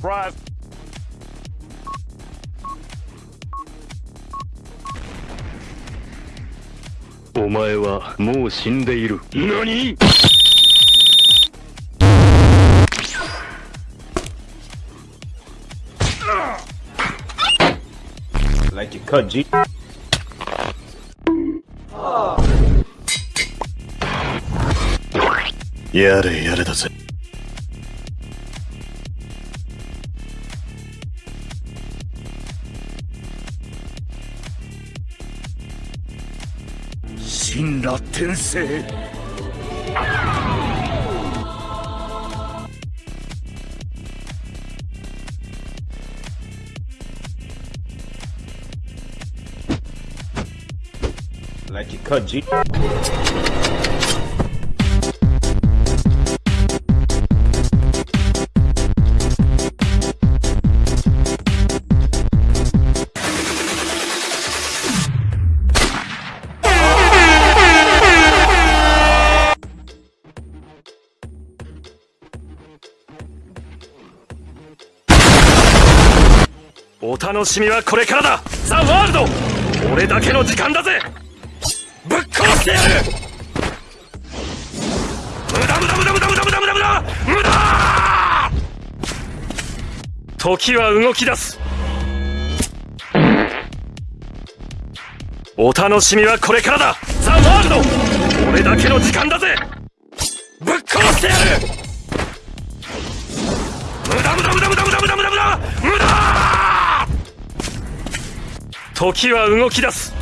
Surprise! お前はもう死んでいる。何？Like you cut G. やれやれだぜ神羅転生「Like you cut G. お楽しみはこれからだ!ザ・ワールド俺だけの時間だぜ!ぶっ殺してやる!無駄無駄無駄無駄無駄無駄無駄無駄!無駄!時は動き出す!お楽しみはこれからだ!ザ・ワールド俺だけの時間だぜ!ぶっ殺してやる!時は動き出す。